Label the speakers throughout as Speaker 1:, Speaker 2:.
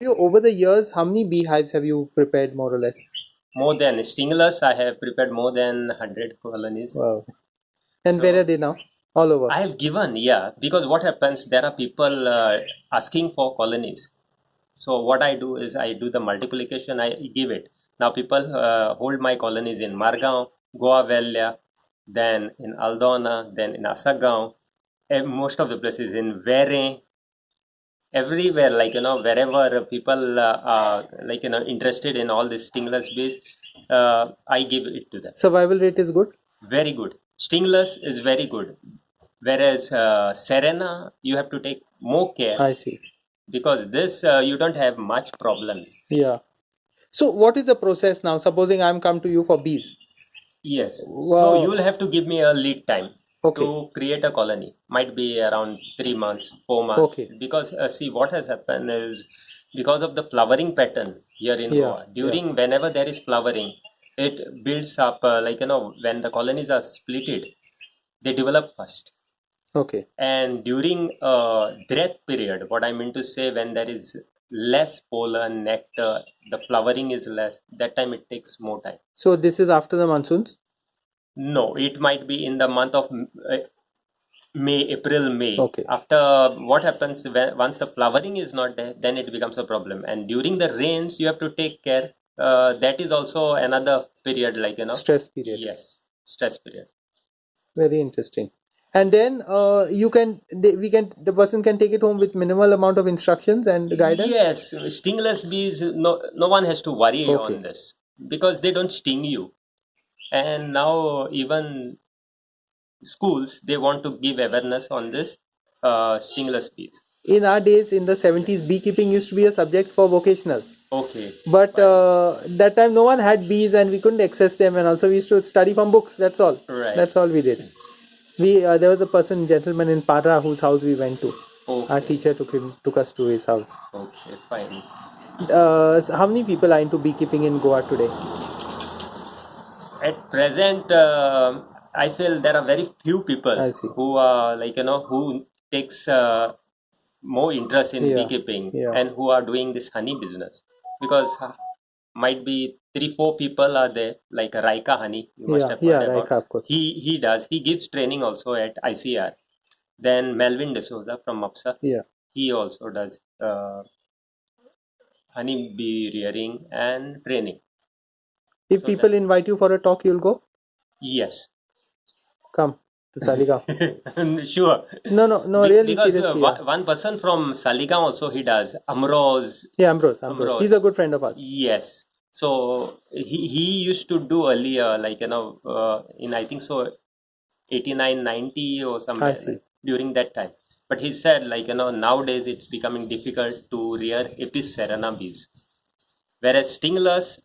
Speaker 1: You over the years, how many beehives have you prepared more or less?
Speaker 2: More than stingless, I have prepared more than 100 colonies.
Speaker 1: Wow. And
Speaker 2: So-
Speaker 1: where are they now? All over.
Speaker 2: I have given, yeah, because what happens, there are people uh, asking for colonies. So what I do is I do the multiplication, I give it. Now people uh, hold my colonies in Margao, Goa then in Aldona, then in Asagaon, and most of the places in Vere, everywhere, like, you know, wherever people uh, are, like, you know, interested in all these stingless bees, uh, I give it to them.
Speaker 1: Survival rate is good.
Speaker 2: Very good. Stingless is very good. Whereas uh, cerana, you have to take more care
Speaker 1: I see.
Speaker 2: because this uh, you don't have much problems.
Speaker 1: Yeah. So what is the process now? Supposing I'm come to you for bees.
Speaker 2: Yes.
Speaker 1: Wow.
Speaker 2: So you'll have to give me a lead time
Speaker 1: Okay.
Speaker 2: to create a colony. Might be around three months, four months.
Speaker 1: Okay.
Speaker 2: Because uh, see, what has happened is because of the flowering pattern here in
Speaker 1: Yeah,
Speaker 2: Goa. During whenever there is flowering, it builds up uh, like you know when the colonies are splitted, they develop first.
Speaker 1: Okay.
Speaker 2: and during uh, drought period what i mean to say when there is less pollen nectar the flowering is less that time it takes more time
Speaker 1: So this is after the monsoons.
Speaker 2: No it might be in the month of uh, may april may
Speaker 1: Okay.
Speaker 2: after what happens when once the flowering is not there then it becomes a problem and during the rains you have to take care uh, that is also another period like you know
Speaker 1: Stress period.
Speaker 2: yes stress period
Speaker 1: Very interesting. And then uh, you can they, we can the person can take it home with minimal amount of instructions and guidance.
Speaker 2: Yes, stingless bees, no, no one has to worry
Speaker 1: Okay.
Speaker 2: on this because they don't sting you. And now, even schools, they want to give awareness on this uh, stingless bees.
Speaker 1: In our days, in the 70s, beekeeping used to be a subject for vocational.
Speaker 2: Okay,
Speaker 1: But uh, that time, no one had bees and we couldn't access them. And also, we used to study from books. That's all.
Speaker 2: right.
Speaker 1: That's all we did. We uh, there was a person, gentleman in Para, whose house we went to.
Speaker 2: okay.
Speaker 1: Our teacher took him took us to his house.
Speaker 2: okay, fine.
Speaker 1: Uh, so how many people are into beekeeping in Goa today?
Speaker 2: At present, uh, I feel there are very few people who are like you know who takes uh, more interest in
Speaker 1: Yeah,
Speaker 2: beekeeping
Speaker 1: yeah.
Speaker 2: and who are doing this honey business because uh, might be three four people are there like Raika Honey you must
Speaker 1: Yeah,
Speaker 2: have
Speaker 1: yeah,
Speaker 2: about.
Speaker 1: Raika, of course.
Speaker 2: He he does he gives training also at ICR. Then Melvin D'Souza from MAPSA
Speaker 1: Yeah.
Speaker 2: he also does uh, honey bee rearing and training.
Speaker 1: If
Speaker 2: So
Speaker 1: people invite you for a talk, you'll go.
Speaker 2: Yes,
Speaker 1: Come to Saligaon.
Speaker 2: sure.
Speaker 1: No, no, no.
Speaker 2: Be-
Speaker 1: really,
Speaker 2: because uh,
Speaker 1: seriously.
Speaker 2: one,
Speaker 1: yeah.
Speaker 2: one person from Saligaon also he does Amroz.
Speaker 1: Yeah, Ambrose, Ambrose.
Speaker 2: Ambrose.
Speaker 1: He's a good friend of ours.
Speaker 2: Yes. So he, he used to do earlier, like you know, uh, in I think so, 89, 90 or
Speaker 1: something
Speaker 2: during that time. But he said, like you know, nowadays it's becoming difficult to rear Apis cerana bees, whereas stingless,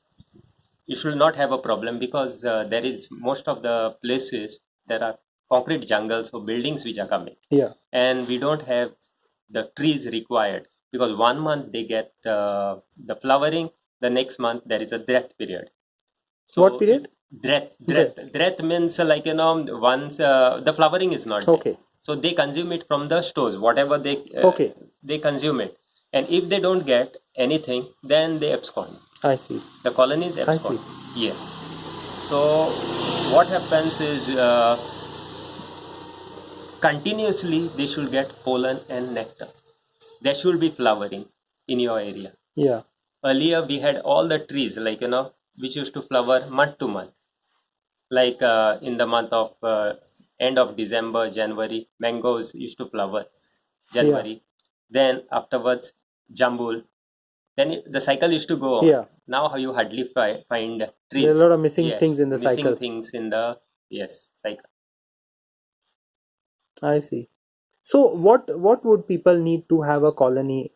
Speaker 2: you should not have a problem because uh, there is most of the places there are concrete jungles or buildings which are coming
Speaker 1: Yeah.
Speaker 2: and we don't have the trees required because one month they get uh, the flowering the next month there is a drought period So
Speaker 1: What period?
Speaker 2: drought drought drought means uh, like you know once uh, the flowering is not there.
Speaker 1: Okay.
Speaker 2: so they consume it from the stores whatever they uh,
Speaker 1: Okay.
Speaker 2: they consume it and if they don't get anything then they abscond
Speaker 1: I see.
Speaker 2: the colonies
Speaker 1: I
Speaker 2: abscond yes. So what happens is uh, continuously they should get pollen and nectar. There should be flowering in your area.
Speaker 1: Yeah.
Speaker 2: earlier we had all the trees like you know which used to flower month to month. Like uh, in the month of uh, end of december january mangoes used to flower january. Then afterwards jambul then the cycle used to go on
Speaker 1: Yeah.
Speaker 2: now how you hardly fi- find trees
Speaker 1: There are a lot of missing
Speaker 2: Yes,
Speaker 1: things in the
Speaker 2: missing
Speaker 1: cycle.
Speaker 2: things in the yes cycle
Speaker 1: I see. So what what would people need to have a colony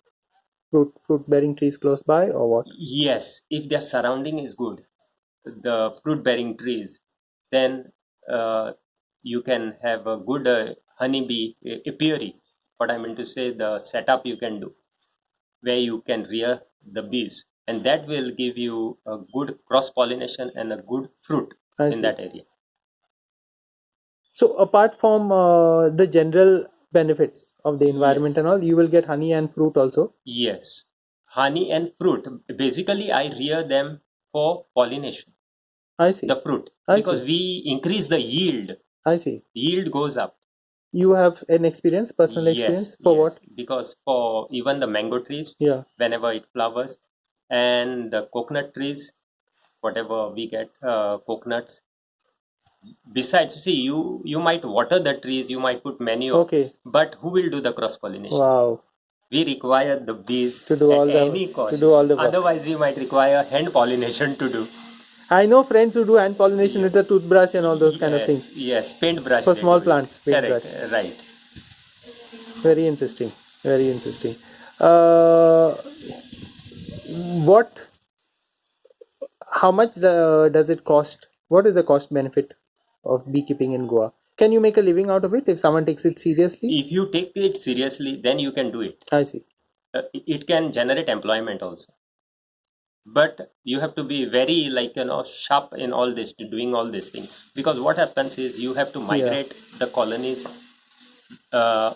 Speaker 1: fruit fruit bearing trees close by or what?
Speaker 2: Yes, if their surrounding is good, the fruit bearing trees, then uh, you can have a good uh, honeybee apiary. What I mean to say, the setup you can do where you can rear the bees, and that will give you a good cross pollination and a good fruit
Speaker 1: I
Speaker 2: in
Speaker 1: see.
Speaker 2: that area.
Speaker 1: So apart from uh, the general benefits of the environment
Speaker 2: Yes.
Speaker 1: and all, you will get honey and fruit also.
Speaker 2: Yes, honey and fruit. Basically, I rear them for pollination,
Speaker 1: I see.
Speaker 2: the fruit,
Speaker 1: I
Speaker 2: because
Speaker 1: see.
Speaker 2: we increase the yield.
Speaker 1: I see.
Speaker 2: Yield goes up.
Speaker 1: You have an experience, personal experience
Speaker 2: Yes,
Speaker 1: for
Speaker 2: yes.
Speaker 1: what?
Speaker 2: Because for even the mango trees,
Speaker 1: Yeah.
Speaker 2: whenever it flowers, and the coconut trees, whatever we get, uh, coconuts. Besides, see, you you might water the trees, you might put manure,
Speaker 1: Okay.
Speaker 2: but who will do the cross pollination?
Speaker 1: Wow.
Speaker 2: We require the bees
Speaker 1: To do all the-
Speaker 2: any
Speaker 1: to
Speaker 2: cost.
Speaker 1: do all the work.
Speaker 2: Otherwise, we might require hand pollination to do.
Speaker 1: I know friends who do hand pollination with a toothbrush and all those kind of things.
Speaker 2: Yes, paintbrush.
Speaker 1: For small plants,
Speaker 2: Correct,
Speaker 1: paintbrush.
Speaker 2: right.
Speaker 1: Very interesting. Very interesting. Uh, what? How much uh, does it cost? What is the cost benefit of beekeeping in Goa? Can you make a living out of it if someone takes it seriously?
Speaker 2: If you take it seriously, then you can do it.
Speaker 1: I see.
Speaker 2: Uh, it can generate employment also. But you have to be very like you know sharp in all this, doing all this thing. Because what happens is you have to migrate the colonies uh,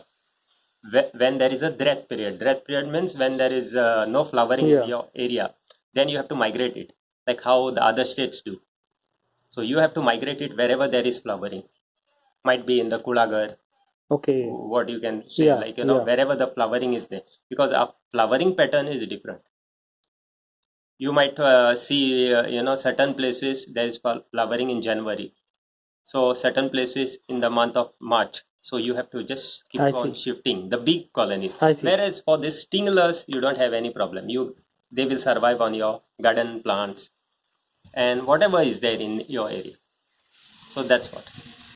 Speaker 2: when there is a drought period. Drought period means when there is uh, no flowering
Speaker 1: Yeah.
Speaker 2: in your area. Then you have to migrate it, like how the other states do. So you have to migrate it wherever there is flowering. Might be in the Kulagar,
Speaker 1: Okay.
Speaker 2: what you can say,
Speaker 1: Yeah,
Speaker 2: like you know,
Speaker 1: yeah.
Speaker 2: wherever the flowering is there, because our flowering pattern is different. You might uh, see, uh, you know, certain places there is flowering in January, so certain places in the month of March. So you have to just keep
Speaker 1: I
Speaker 2: on
Speaker 1: see.
Speaker 2: shifting the big colonies. Whereas for the stinglers, you don't have any problem. You they will survive on your garden plants and whatever is there in your area. So that's what.